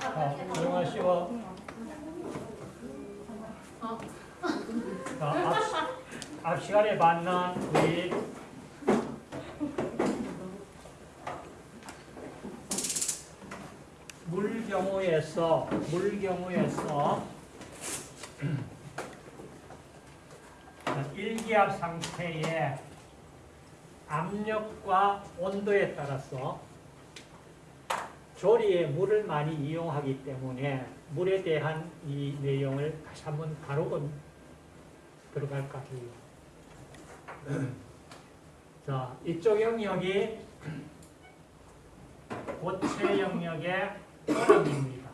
자, 조용하시고. 자, 앞, 앞 시간에 만난 우리 물 경우에서 물 경우에서 일기압 상태의 압력과 온도에 따라서 조리에 물을 많이 이용하기 때문에 물에 대한 이 내용을 다시 한번 다루고 들어갈까 해요. 자, 이쪽 영역이 고체 영역의 얼음입니다.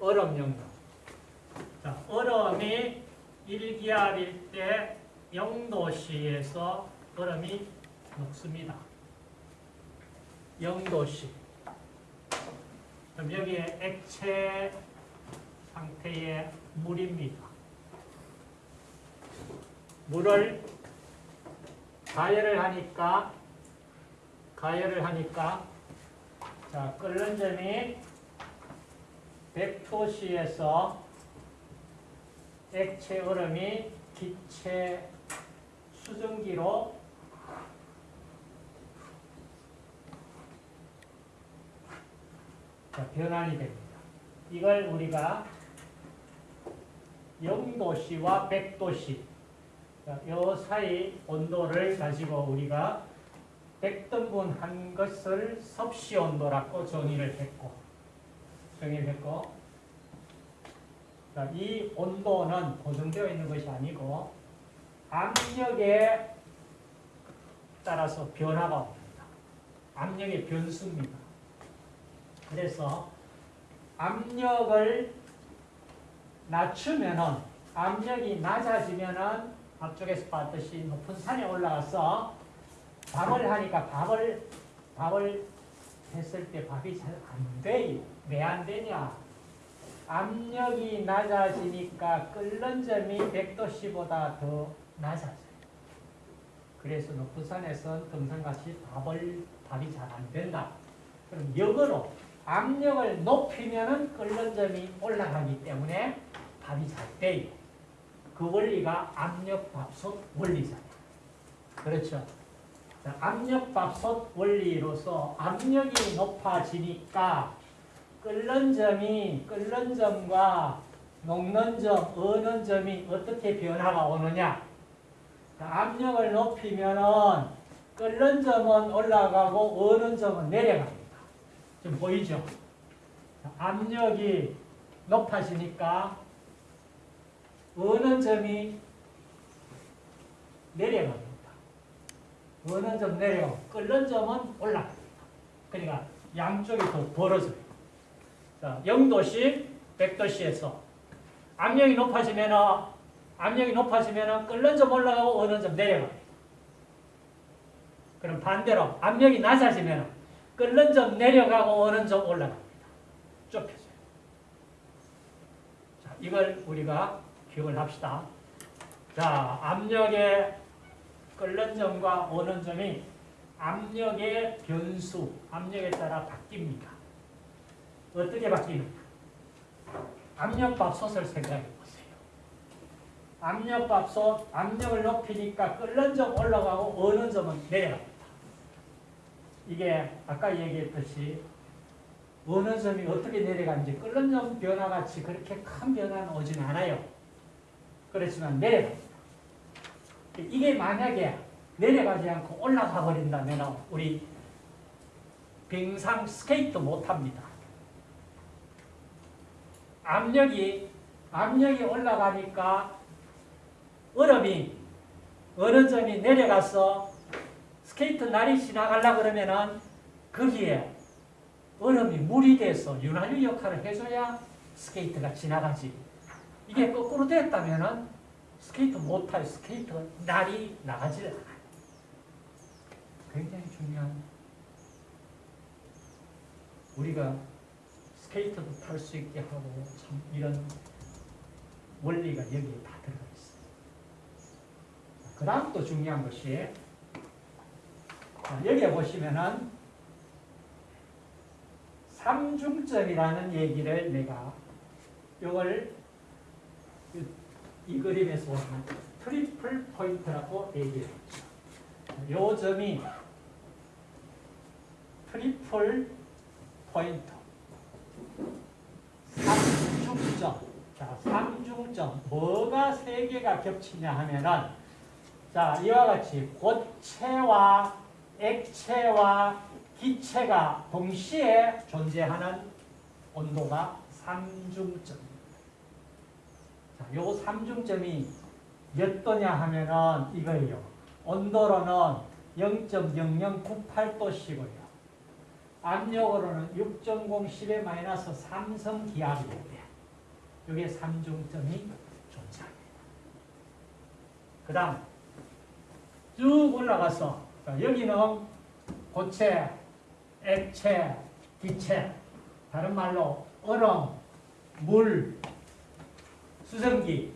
얼음 영역. 자, 얼음이 1기압일 때 0도씨에서 얼음이 녹습니다. 0도씨. 그럼 여기에 액체 상태의 물입니다. 물을 가열을 하니까 가열을 하니까 자 끓는 점이 100도씨에서 액체 얼음이 기체 수증기로 자, 변환이 됩니다. 이걸 우리가 0도씨와 100도씨 이 사이 온도를 가지고 우리가 100등분 한 것을 섭씨 온도라고 정의를 했고 정의를 했고 자, 이 온도는 고정되어 있는 것이 아니고 압력에 따라서 변화가 옵니다. 압력의 변수입니다. 그래서 압력을 낮추면은 압력이 낮아지면은 앞쪽에서 봤듯이 높은 산에 올라가서 밥을 하니까 밥을 밥을 했을 때 밥이 잘 안 돼요. 왜 안 되냐? 압력이 낮아지니까 끓는 점이 100도씨보다 더 낮아져요. 그래서 높은 산에서 등산같이 밥을 밥이 잘 안 된다. 그럼 역으로 압력을 높이면은 끓는 점이 올라가기 때문에 밥이 잘 돼요. 그 원리가 압력밥솥 원리잖아요. 그렇죠? 자, 압력밥솥 원리로서 압력이 높아지니까 끓는 점이 끓는 점과 녹는 점, 어는 점이 어떻게 변화가 오느냐? 자, 압력을 높이면은 끓는 점은 올라가고 어는 점은 내려갑니다. 지금 보이죠? 자, 압력이 높아지니까 어는 점이 내려갑니다. 어는 점 내려가고 끓는 점은 올라갑니다. 그러니까 양쪽이 더 벌어져요. 자, 0도씨, 100도씨에서 압력이 높아지면 압력이 높아지면 끓는 점 올라가고 어는 점 내려갑니다. 그럼 반대로 압력이 낮아지면 끓는 점 내려가고 어는 점 올라갑니다. 좁혀져요. 자, 이걸 우리가 기억을 합시다. 자, 압력의 끓는 점과 오는 점이 압력의 변수, 압력에 따라 바뀝니다. 어떻게 바뀌는가? 압력밥솥을 생각해 보세요. 압력밥솥, 압력을 높이니까 끓는 점 올라가고 어는 점은 내려갑니다. 이게 아까 얘기했듯이 어느 점이 어떻게 내려가는지 끓는 점 변화같이 그렇게 큰 변화는 오진 않아요. 그렇지만 내려갑니다. 이게 만약에 내려가지 않고 올라가 버린다면 우리 빙상 스케이트 못합니다. 압력이 압력이 올라가니까 얼음이 어는점이 내려가서 스케이트 날이 지나가려 그러면은 거기에 얼음이 물이 돼서 윤활유 역할을 해줘야 스케이트가 지나가지. 이게 거꾸로 됐다면은 스케이트 못 타요. 스케이트 나가질 않아요. 굉장히 중요한 우리가 스케이트도 탈 수 있게 하고 참 이런 원리가 여기에 다 들어가 있어요. 그 다음 또 중요한 것이 자, 여기에 보시면은 삼중점이라는 얘기를 내가 이걸 이, 이 그림에서 보면 triple point라고 얘기를 했죠. 요 점이 triple point 삼중점 자 삼중점 뭐가 세 개가 겹치냐 하면은 자 이와 같이 고체와 액체와 기체가 동시에 존재하는 온도가 삼중점입니다. 자, 요 삼중점이 몇 도냐 하면은 이거예요. 온도로는 0.0098도시고요. 압력으로는 6.0 10의 마이너스 3성 기압이에요. 이게 삼중점이 존재합니다. 그 다음 쭉 올라가서 자, 여기는 고체, 액체, 기체, 다른 말로 얼음, 물, 수증기.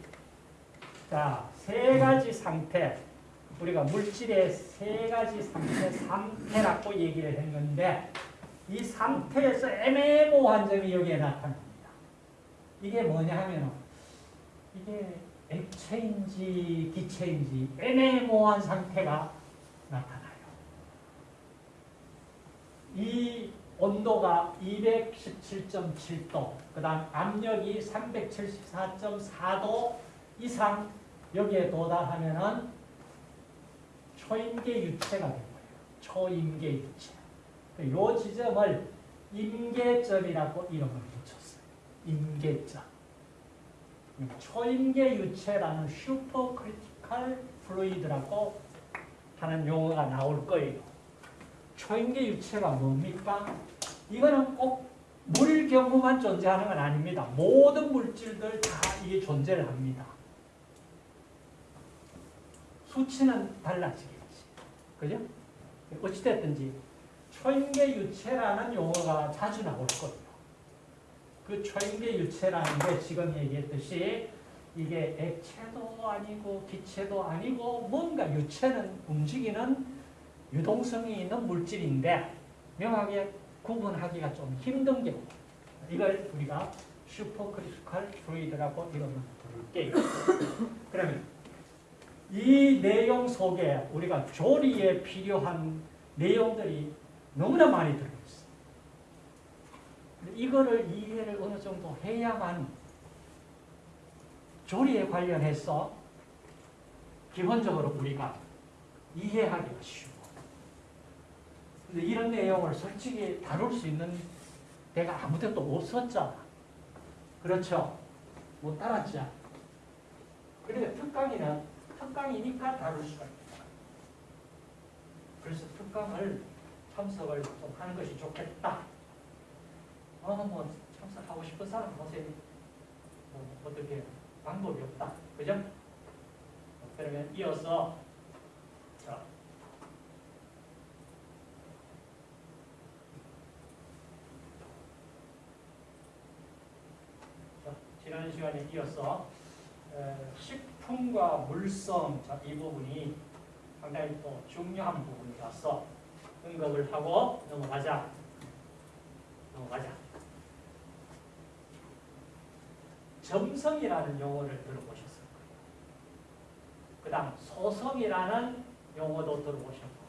자, 세 가지 상태. 우리가 물질의 세 가지 상태, 상태라고 얘기를 했는데, 이 상태에서 애매모호한 점이 여기에 나타납니다. 이게 뭐냐 하면, 이게 액체인지 기체인지 애매모호한 상태가 나타나요. 이 온도가 217.7도, 그 다음 압력이 374.4도 이상 여기에 도달하면은 초임계 유체가 된 거예요. 초임계 유체. 이 지점을 임계점이라고 이름을 붙였어요. 임계점. 초임계 유체라는 supercritical fluid라고 하는 용어가 나올 거예요. 초임계 유체가 뭡니까? 이거는 꼭 물 경우만 존재하는 건 아닙니다. 모든 물질들 다 이게 존재를 합니다. 수치는 달라지겠지. 그죠? 어찌됐든지 초임계 유체라는 용어가 자주 나올 거예요. 그 초임계 유체라는 게 지금 얘기했듯이 이게 액체도 아니고 기체도 아니고 뭔가 유체는 움직이는 유동성이 있는 물질인데 명확하게 구분하기가 좀 힘든 경우 이걸 우리가 supercritical fluid라고 이름을 부를게요. 그러면 이 내용 속에 우리가 조리에 필요한 내용들이 너무나 많이 들어있어. 이거를 이해를 어느 정도 해야만 조리에 관련해서 기본적으로 우리가 이해하기가 쉬워. 근데 이런 내용을 솔직히 다룰 수 있는 데가 아무 데도 없었잖아. 그렇죠? 못 따랐죠? 그러니까 특강이는 특강이니까 다룰 수가 있다. 그래서 특강을 참석을 좀 하는 것이 좋겠다. 어, 뭐 참석하고 싶은 사람 보세요. 뭐 어떻게 방법이 없다. 그죠? 그러면 이어서 자, 자, 지난 시간에 이어서 에, 식품과 물성 자, 이 부분이 상당히 또 중요한 부분이라서 언급을 하고 넘어가자. 넘어가자. 점성이라는 용어를 들어보셨을 거예요. 그 다음 소성이라는 용어도 들어보셨고